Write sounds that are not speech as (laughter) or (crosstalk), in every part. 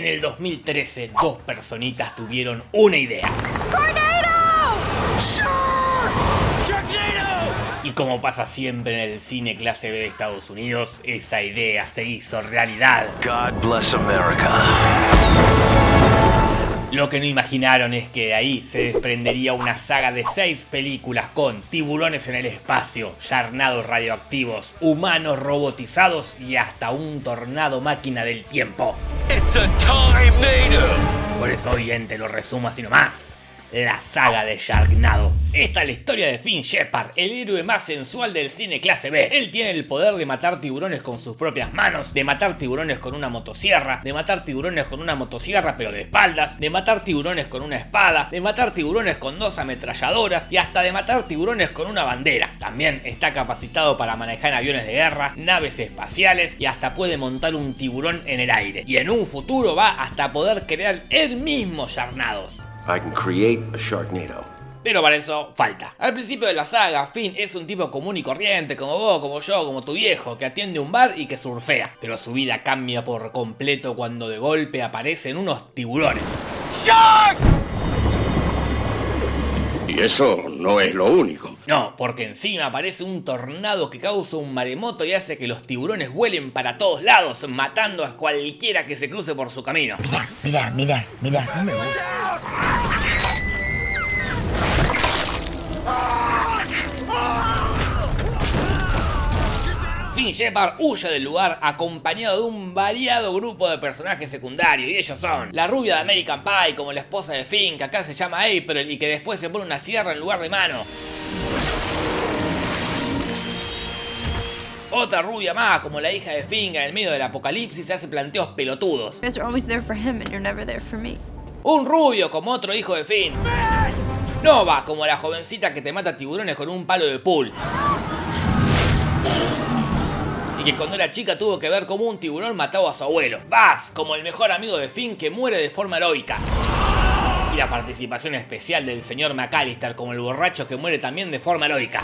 En el 2013, dos personitas tuvieron una idea. Y como pasa siempre en el cine clase B de Estados Unidos, esa idea se hizo realidad. God bless America. Lo que no imaginaron es que de ahí se desprendería una saga de seis películas con tiburones en el espacio, yarnados radioactivos, humanos robotizados y hasta un tornado máquina del tiempo. It's a tornado. Por eso hoy en te lo resumo así nomás. La saga de Sharknado. Esta es la historia de Finn Shepard, el héroe más sensual del cine clase B. Él tiene el poder de matar tiburones con sus propias manos, de matar tiburones con una motosierra, de matar tiburones con una motosierra pero de espaldas, de matar tiburones con una espada, de matar tiburones con dos ametralladoras y hasta de matar tiburones con una bandera. También está capacitado para manejar aviones de guerra, naves espaciales y hasta puede montar un tiburón en el aire. Y en un futuro va hasta poder crear él mismo Sharknados. I can create a Sharknado. Pero para eso falta. Al principio de la saga, Finn es un tipo común y corriente, como vos, como yo, como tu viejo, que atiende un bar y que surfea. Pero su vida cambia por completo cuando de golpe aparecen unos tiburones. Y eso no es lo único. No, porque encima aparece un tornado que causa un maremoto y hace que los tiburones vuelen para todos lados, matando a cualquiera que se cruce por su camino. Mira, mira, mira, mira. Finn Shepard huye del lugar acompañado de un variado grupo de personajes secundarios y ellos son la rubia de American Pie como la esposa de Finn que acá se llama April y que después se pone una sierra en lugar de mano. Otra rubia más como la hija de Finn que en el medio del apocalipsis se hace planteos pelotudos. Un rubio como otro hijo de Finn. Nova como la jovencita que te mata tiburones con un palo de pool. Y que cuando era chica tuvo que ver cómo un tiburón mataba a su abuelo. Buzz como el mejor amigo de Finn que muere de forma heroica. Y la participación especial del señor McAllister como el borracho que muere también de forma heroica.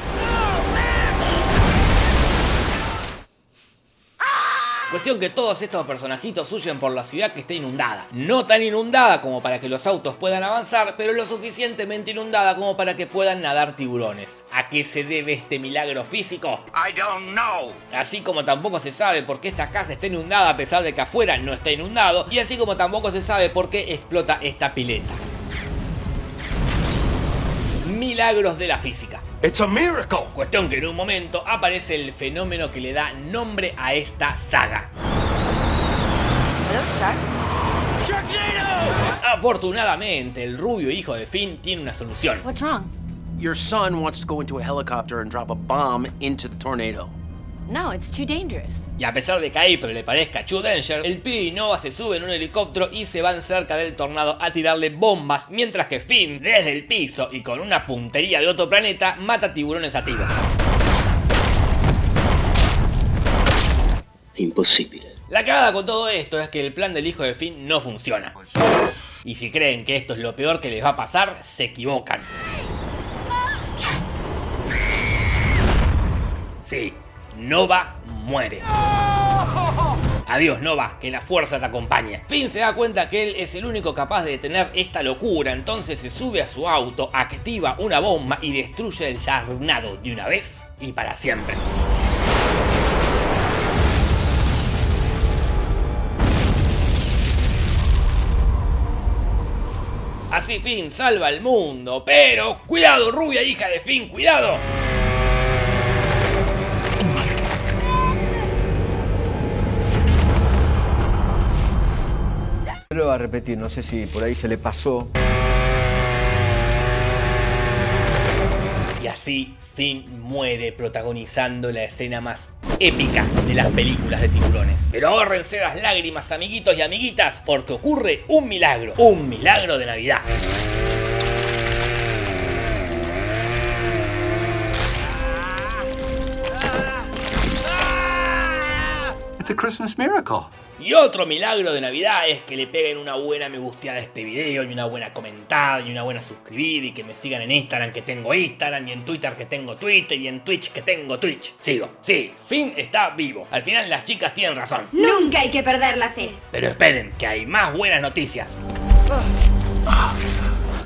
Cuestión que todos estos personajitos huyen por la ciudad que está inundada. No tan inundada como para que los autos puedan avanzar, pero lo suficientemente inundada como para que puedan nadar tiburones. ¿A qué se debe este milagro físico? I don't know. Así como tampoco se sabe por qué esta casa está inundada a pesar de que afuera no está inundado, y así como tampoco se sabe por qué explota esta pileta. Milagros de la física. It's a miracle. Cuestión que en un momento aparece el fenómeno que le da nombre a esta saga. Afortunadamente, el rubio hijo de Finn tiene una solución. What's wrong? Your son wants to go into a helicopter and drop a bomb into the tornado. No, it's too dangerous. Y a pesar de que a April le parezca True Danger, el pibe y Nova se suben en un helicóptero y se van cerca del tornado a tirarle bombas, mientras que Finn, desde el piso y con una puntería de otro planeta, mata tiburones a tiros. Imposible. La cagada con todo esto es que el plan del hijo de Finn no funciona. Y si creen que esto es lo peor que les va a pasar, se equivocan. Sí, Nova muere. Adiós Nova, que la fuerza te acompañe. Finn se da cuenta que él es el único capaz de detener esta locura, entonces se sube a su auto, activa una bomba y destruye el Sharknado de una vez y para siempre. Así Finn salva al mundo, pero cuidado, rubia hija de Finn, cuidado. A repetir, no sé si por ahí se le pasó. Y así Finn muere protagonizando la escena más épica de las películas de tiburones. Pero ahórrense las lágrimas, amiguitos y amiguitas, porque ocurre un milagro, un milagro de Navidad. It's a Christmas miracle. Y otro milagro de Navidad es que le peguen una buena me gusteada a este video y una buena comentada y una buena suscribir y que me sigan en Instagram que tengo Instagram y en Twitter que tengo Twitter y en Twitch que tengo Twitch. Sigo. Sí, Finn está vivo. Al final las chicas tienen razón. Nunca hay que perder la fe. Pero esperen, que hay más buenas noticias.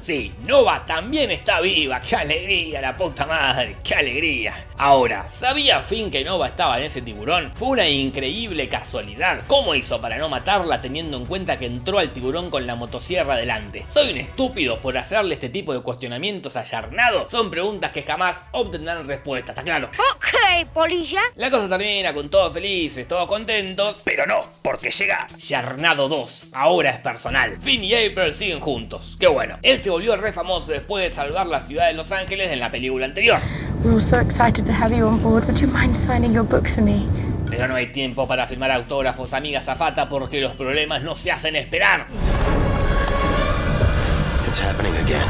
Sí, Nova también está viva, qué alegría, la puta madre, qué alegría. Ahora, ¿sabía Finn que Nova estaba en ese tiburón? Fue una increíble casualidad. ¿Cómo hizo para no matarla teniendo en cuenta que entró al tiburón con la motosierra delante? ¿Soy un estúpido por hacerle este tipo de cuestionamientos a Yarnado? Son preguntas que jamás obtendrán respuesta, ¿está claro? Ok, polilla. La cosa termina con todos felices, todos contentos, pero no, porque llega Yarnado 2, ahora es personal. Finn y April siguen juntos, qué bueno. Él se volvió re famoso después de salvar la ciudad de Los Ángeles en la película anterior. We're all so excited to have you on board. Would you mind signing your book for me? Pero no hay tiempo para firmar autógrafos, amiga zafata, porque los problemas no se hacen esperar. It's happening again.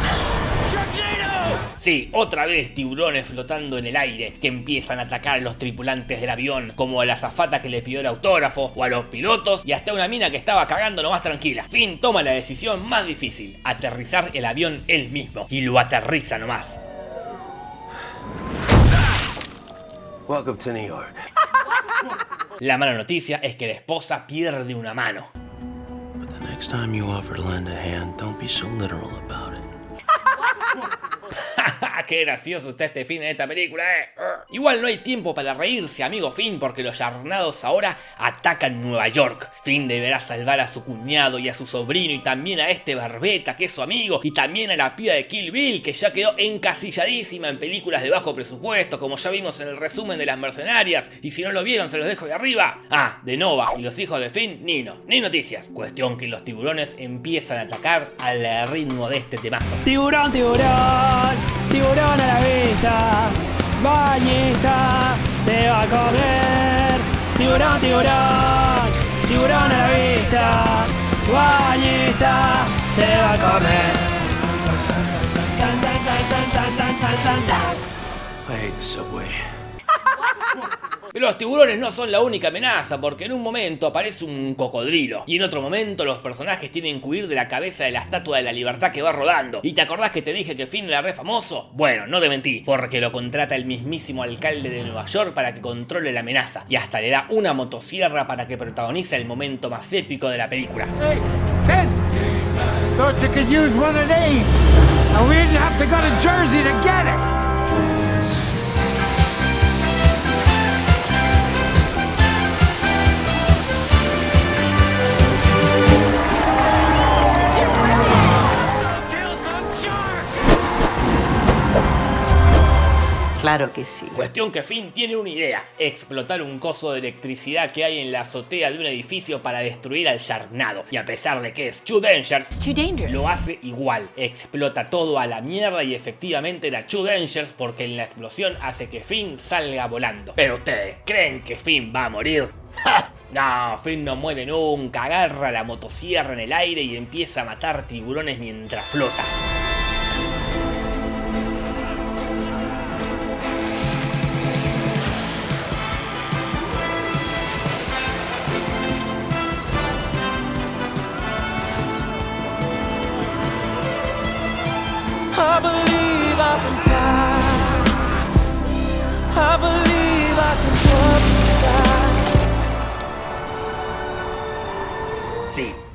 Sí, otra vez tiburones flotando en el aire que empiezan a atacar a los tripulantes del avión, como a la azafata que le pidió el autógrafo, o a los pilotos, y hasta una mina que estaba cagando nomás tranquila. Finn toma la decisión más difícil, aterrizar el avión él mismo, y lo aterriza nomás. Welcome to New York. La mala noticia es que la esposa pierde una mano. But the next time you offer to lend a hand, don't be so literal about it. ¡Qué gracioso está este Finn en esta película, eh! Igual no hay tiempo para reírse, amigo Finn, porque los yarnados ahora atacan Nueva York. Finn deberá salvar a su cuñado y a su sobrino y también a este Barbeta, que es su amigo, y también a la piba de Kill Bill, que ya quedó encasilladísima en películas de bajo presupuesto, como ya vimos en el resumen de las mercenarias, y si no lo vieron se los dejo de arriba. Ah, de Nova y los hijos de Finn, ni no, ni noticias. Cuestión que los tiburones empiezan a atacar al ritmo de este temazo. Tiburón, tiburón, tiburón a la vista, bañista, te va a comer. Tiburón, tiburón, tiburón a la vista, bañista, te va a comer. I hate the subway. (laughs) Los tiburones no son la única amenaza, porque en un momento aparece un cocodrilo, y en otro momento los personajes tienen que huir de la cabeza de la estatua de la libertad que va rodando. ¿Y te acordás que te dije que Finn era re famoso? Bueno, no te mentí, porque lo contrata el mismísimo alcalde de Nueva York para que controle la amenaza, y hasta le da una motosierra para que protagonice el momento más épico de la película. Claro que sí. Cuestión que Finn tiene una idea, explotar un coso de electricidad que hay en la azotea de un edificio para destruir al Sharknado. Y a pesar de que es Too Dangerous, too dangerous. lo hace igual, explota todo a la mierda y efectivamente era Too Dangerous porque en la explosión hace que Finn salga volando. Pero ustedes, ¿creen que Finn va a morir? ¡Ja! No, Finn no muere nunca, agarra la motosierra en el aire y empieza a matar tiburones mientras flota. I believe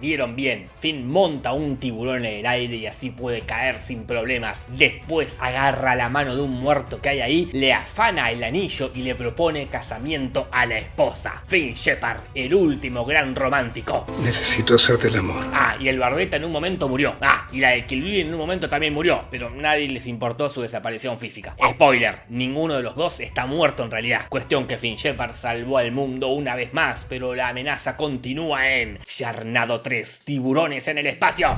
vieron bien, Finn monta un tiburón en el aire y así puede caer sin problemas. Después agarra la mano de un muerto que hay ahí, le afana el anillo y le propone casamiento a la esposa. Finn Shepard, el último gran romántico. Necesito hacerte el amor. Ah, y el barbeta en un momento murió. Ah, y la de Kill Bill en un momento también murió, pero nadie les importó su desaparición física. Spoiler, ninguno de los dos está muerto en realidad. Cuestión que Finn Shepard salvó al mundo una vez más, pero la amenaza continúa en Yarnado 3, tiburones en el espacio.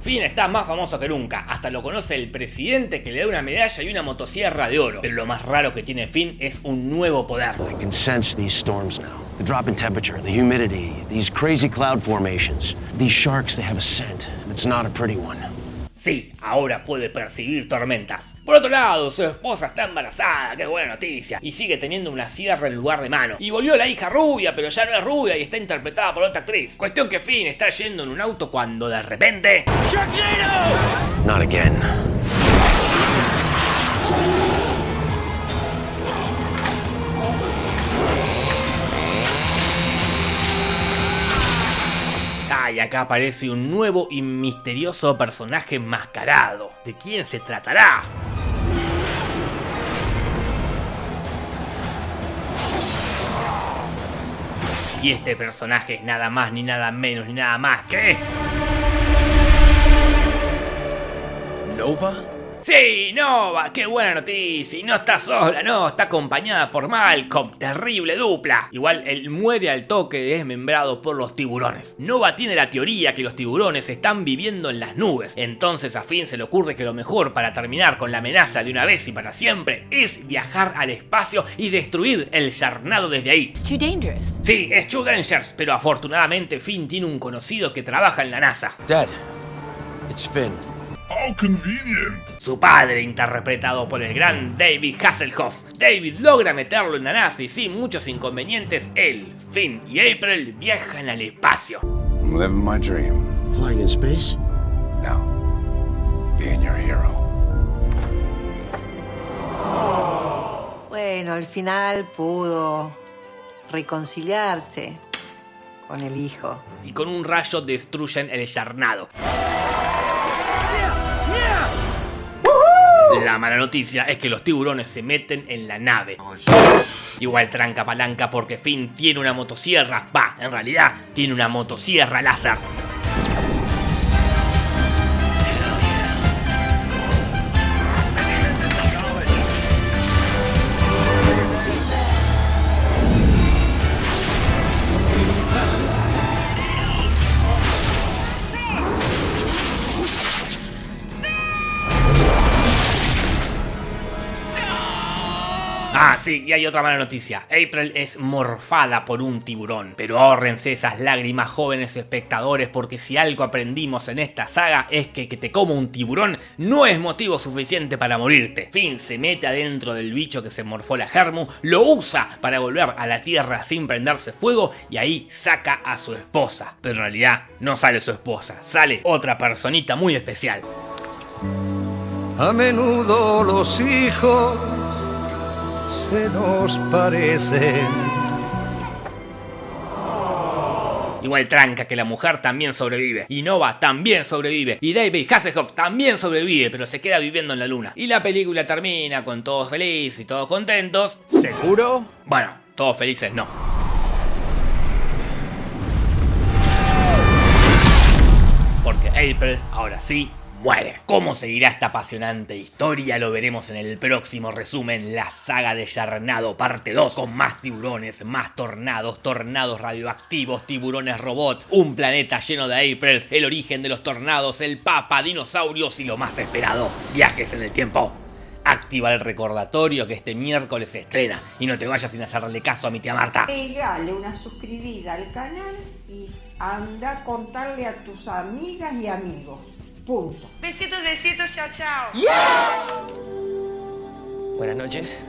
Finn está más famoso que nunca, hasta lo conoce el presidente que le da una medalla y una motosierra de oro. Pero lo más raro que tiene Finn es un nuevo poder. I can sense these storms now. The drop in temperature, the humidity, these crazy cloud formations. These sharks, they have a scent, and it's not a pretty one. Sí, ahora puede percibir tormentas. Por otro lado, su esposa está embarazada, qué buena noticia, y sigue teniendo una sierra en lugar de mano. Y volvió la hija rubia, pero ya no es rubia y está interpretada por otra actriz. Cuestión que Finn está yendo en un auto cuando de repente... Not again. Y acá aparece un nuevo y misterioso personaje enmascarado. ¿De quién se tratará? Y este personaje es nada más ni nada menos ni nada más que... Nova? Sí, Nova, qué buena noticia. Y no está sola, no, está acompañada por Malcolm. Terrible dupla. Igual él muere al toque desmembrado por los tiburones. Nova tiene la teoría que los tiburones están viviendo en las nubes. Entonces a Finn se le ocurre que lo mejor para terminar con la amenaza de una vez y para siempre es viajar al espacio y destruir el charnado desde ahí. It's too dangerous. Sí, es True Dangers, pero afortunadamente Finn tiene un conocido que trabaja en la NASA. Dad, it's Finn. Su padre, interpretado por el gran David Hasselhoff. David logra meterlo en la NASA y sin muchos inconvenientes, él, Finn y April viajan al espacio. I'm living my dream. Flying in space? No. Being your hero. Bueno, al final pudo reconciliarse con el hijo. Y con un rayo destruyen el charnado. La mala noticia es que los tiburones se meten en la nave. Igual tranca palanca porque Finn tiene una motosierra. Va, en realidad tiene una motosierra láser. Sí, y hay otra mala noticia. April es morfada por un tiburón. Pero ahórrense esas lágrimas, jóvenes espectadores, porque si algo aprendimos en esta saga es que que te coma un tiburón no es motivo suficiente para morirte. Finn se mete adentro del bicho que se morfó la Germu, lo usa para volver a la tierra sin prenderse fuego y ahí saca a su esposa. Pero en realidad no sale su esposa, sale otra personita muy especial. A menudo los hijos se nos parecen. Igual tranca que la mujer también sobrevive. Y Nova también sobrevive. Y David Hasselhoff también sobrevive, pero se queda viviendo en la luna. Y la película termina con todos felices y todos contentos. ¿Seguro? Bueno, todos felices no. Porque April, ahora sí, muere. ¿Cómo seguirá esta apasionante historia? Lo veremos en el próximo resumen, la saga de Yarnado parte 2, con más tiburones, más tornados, tornados radioactivos, tiburones robots, un planeta lleno de Aprils, el origen de los tornados, el papa, dinosaurios y lo más esperado, viajes en el tiempo. Activa el recordatorio que este miércoles se estrena y no te vayas sin hacerle caso a mi tía Marta. Pegale una suscribida al canal y anda a contarle a tus amigas y amigos. Punto. Besitos, besitos, chao, chao. Buenas noches.